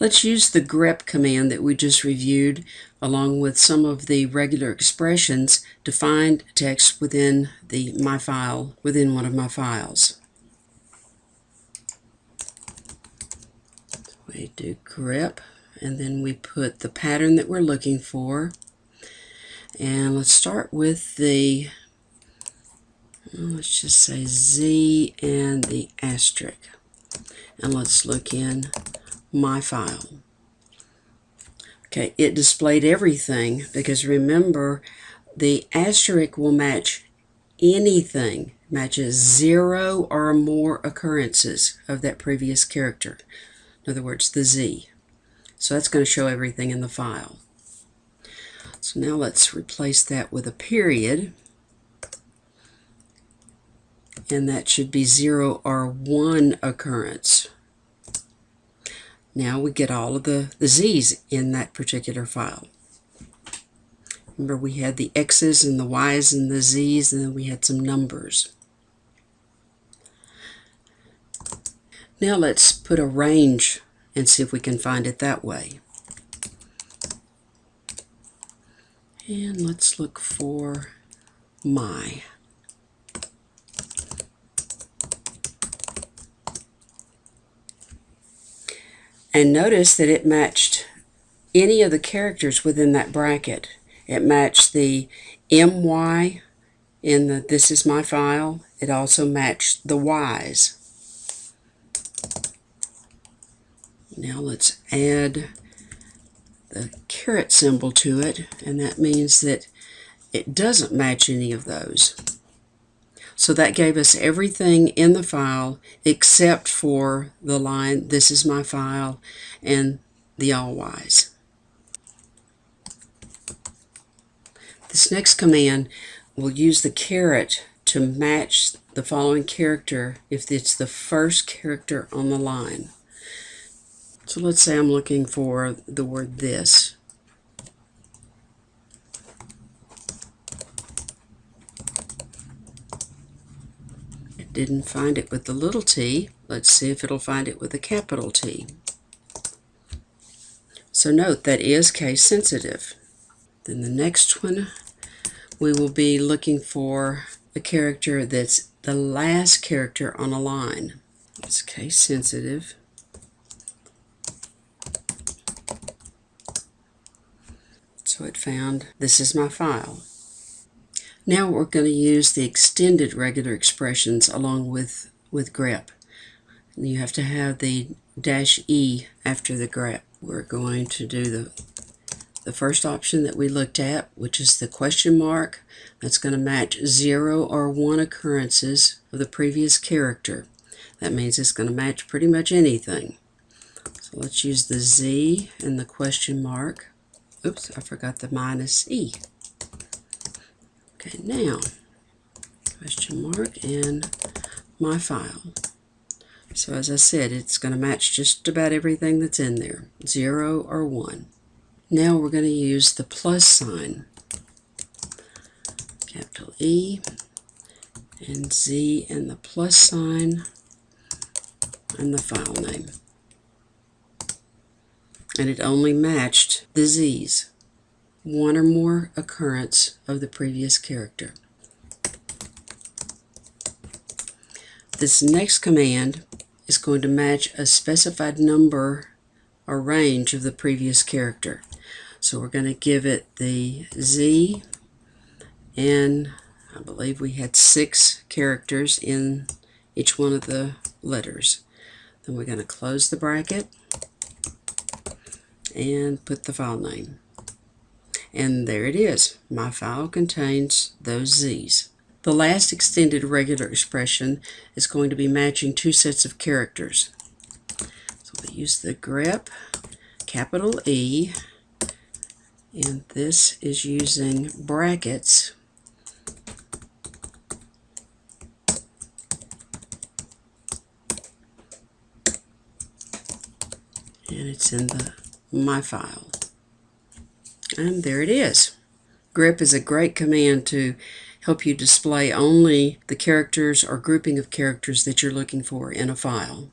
Let's use the grep command that we just reviewed along with some of the regular expressions to find text within the my file within one of my files. We do grep and then we put the pattern that we're looking for and let's start with the let's just say Z and the asterisk and let's look in my file. Okay, it displayed everything because remember the asterisk will match anything matches zero or more occurrences of that previous character. In other words, the Z. So that's going to show everything in the file. So now let's replace that with a period. And that should be zero or one occurrence. Now we get all of the, the z's in that particular file. Remember we had the x's and the y's and the z's and then we had some numbers. Now let's put a range and see if we can find it that way. And let's look for my. And notice that it matched any of the characters within that bracket. It matched the MY in the this is my file. It also matched the Y's. Now let's add the caret symbol to it, and that means that it doesn't match any of those. So that gave us everything in the file except for the line, this is my file, and the all Y's. This next command will use the caret to match the following character if it's the first character on the line. So let's say I'm looking for the word this. Didn't find it with the little t. Let's see if it'll find it with a capital T. So note that is case sensitive. Then the next one, we will be looking for a character that's the last character on a line. It's case sensitive. So it found this is my file. Now we're going to use the extended regular expressions along with, with grep. You have to have the dash E after the grep. We're going to do the, the first option that we looked at, which is the question mark. That's going to match zero or one occurrences of the previous character. That means it's going to match pretty much anything. So let's use the Z and the question mark. Oops, I forgot the minus E. Okay, now, question mark and my file. So as I said, it's going to match just about everything that's in there, 0 or 1. Now we're going to use the plus sign, capital E and Z and the plus sign and the file name. And it only matched the Z's one or more occurrence of the previous character. This next command is going to match a specified number or range of the previous character. So we're going to give it the Z and I believe we had six characters in each one of the letters. Then we're going to close the bracket and put the file name. And there it is. My file contains those z's. The last extended regular expression is going to be matching two sets of characters. So we use the grep, capital E, and this is using brackets and it's in the my file. And there it is. Grep is a great command to help you display only the characters or grouping of characters that you're looking for in a file.